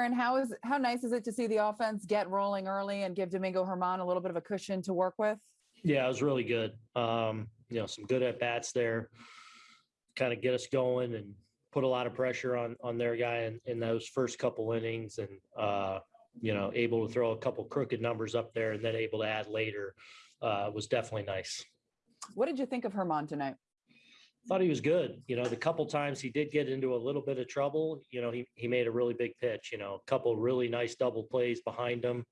Aaron, how is how nice is it to see the offense get rolling early and give Domingo Germán a little bit of a cushion to work with? Yeah, it was really good. Um, you know, some good at bats there, kind of get us going and put a lot of pressure on on their guy in, in those first couple innings, and uh, you know, able to throw a couple crooked numbers up there, and then able to add later uh, was definitely nice. What did you think of Germán tonight? Thought he was good. You know, the couple times he did get into a little bit of trouble, you know, he he made a really big pitch. You know, a couple really nice double plays behind him.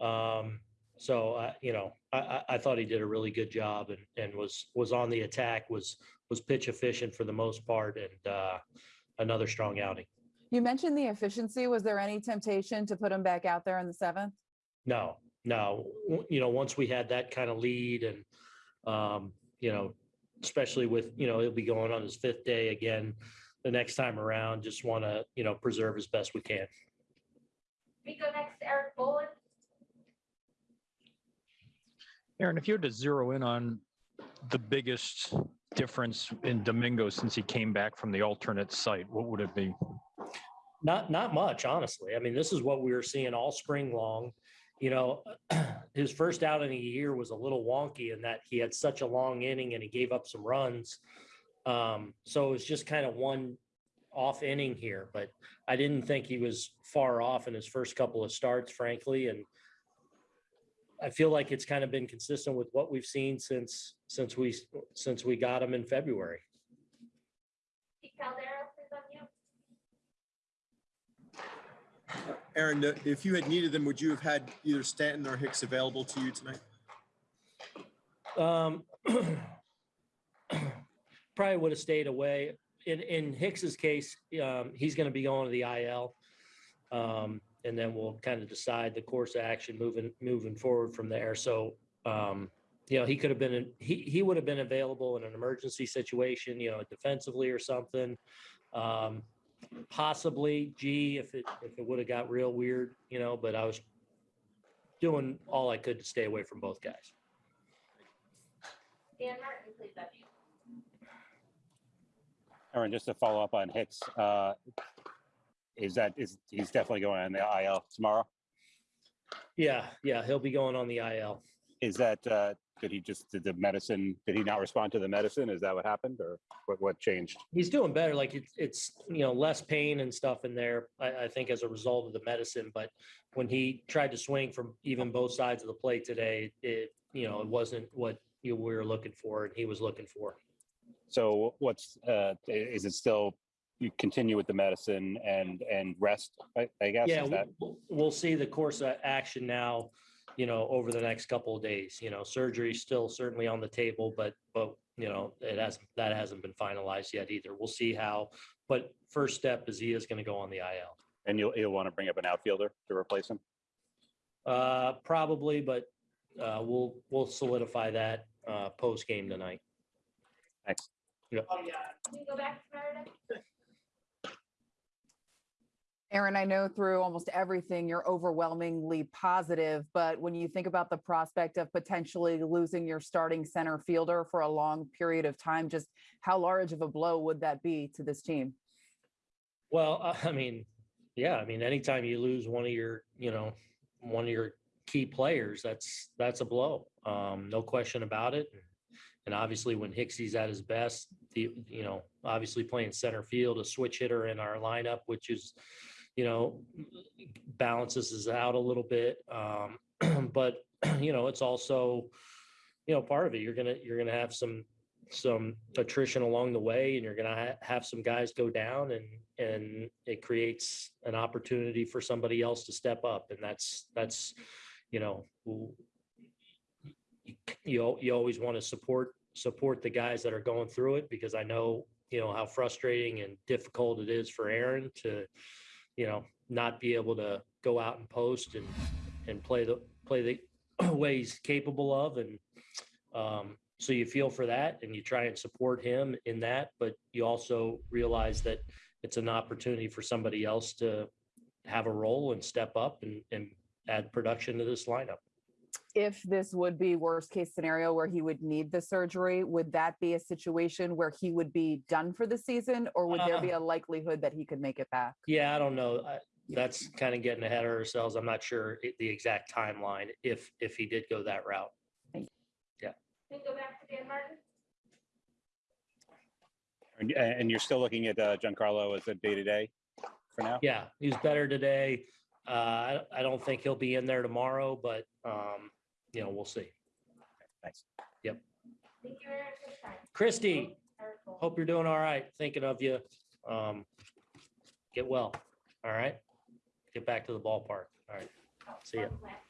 Um, so uh, you know, I, I, I thought he did a really good job and and was was on the attack, was was pitch efficient for the most part, and uh, another strong outing. You mentioned the efficiency. Was there any temptation to put him back out there in the seventh? No, no. You know, once we had that kind of lead and, um, you know, especially with, you know, he'll be going on his fifth day again the next time around, just want to, you know, preserve as best we can. We go next, to Erik Boland. Aaron, if you had to zero in on the biggest difference in Domingo since he came back from the alternate site, what would it be? Not, not much, honestly. I mean, this is what we were seeing all spring long. You know, his first out in a year was a little wonky in that he had such a long inning and he gave up some runs. Um, so it was just kind of one off inning here, but I didn't think he was far off in his first couple of starts, frankly, and I feel like it's kind of been consistent with what we've seen since since we since we got him in February. Pete Caldera, please unmute. Aaron, if you had needed them, would you have had either Stanton or Hicks available to you tonight? Um, probably would have stayed away. In in Hicks's case, um, he's going to be going to the IL, um, and then we'll kind of decide the course of action moving moving forward from there. So, um, you know, he could have been he he would have been available in an emergency situation, you know, defensively or something. Um, possibly G if it if it would have got real weird, you know. But I was doing all I could to stay away from both guys. Dan Martin, please unmute. Aaron, just to follow up on Hicks, uh, is that, is, he's definitely going on the IL tomorrow? Yeah, yeah, he'll be going on the IL. Is that, uh, did he just, did the medicine, did he not respond to the medicine? Is that what happened or what, what changed? He's doing better. Like it's, it's, you know, less pain and stuff in there, I, I think as a result of the medicine. But when he tried to swing from even both sides of the plate today, it, you know, it wasn't what you were looking for and he was looking for. So what's, uh, is it still, you continue with the medicine and, and rest, I, I guess? Yeah, Is that, we'll, we'll see the course of action now, you know, over the next couple of days. You know, surgery's still certainly on the table, but, but, you know, it hasn't, that hasn't been finalized yet either. We'll see how, but first step is he is going to go on the IL. and you'll, you'll want to bring up an outfielder to replace him? Uh, probably, but, uh, we'll, we'll solidify that, uh, post game tonight. Thanks. Can we go back to Meredith? Aaron, I know through almost everything you're overwhelmingly positive, but when you think about the prospect of potentially losing your starting center fielder for a long period of time, just how large of a blow would that be to this team? Well, uh, I mean, yeah, I mean, anytime you lose one of your, you know, one of your key players, that's, that's a blow. Um, no question about it. And obviously when Hicksy's at his best, the, you know, obviously playing center field, a switch hitter in our lineup, which is, you know, balances us out a little bit. Um, but, you know, it's also, you know, part of it, you're gonna, you're gonna have some, some attrition along the way and you're gonna ha- have some guys go down and, and it creates an opportunity for somebody else to step up. And that's, that's, you know, you, you you always want to support, support the guys that are going through it because I know, you know, how frustrating and difficult it is for Aaron to, you know, not be able to go out and post and, and play the, play the way he's capable of. And, um, so you feel for that and you try and support him in that, but you also realize that it's an opportunity for somebody else to have a role and step up and, and add production to this lineup. If this would be worst case scenario where he would need the surgery, would that be a situation where he would be done for the season? Or would there be a likelihood that he could make it back? Yeah, I don't know. I, that's kind of getting ahead of ourselves. I'm not sure i- the exact timeline if, if he did go that route. Can we go back to Dan Martin? And, and you're still looking at uh, Giancarlo as a day-to-day for now? Yeah, he's better today. Uh, I, I don't think he'll be in there tomorrow, but, um, you know, we'll see. Thanks. Thank you, Aaron, for your time. Christy, Or hope you're doing all right. Thinking of you. Um, get well. All right. Get back to the ballpark. All right. See ya. one last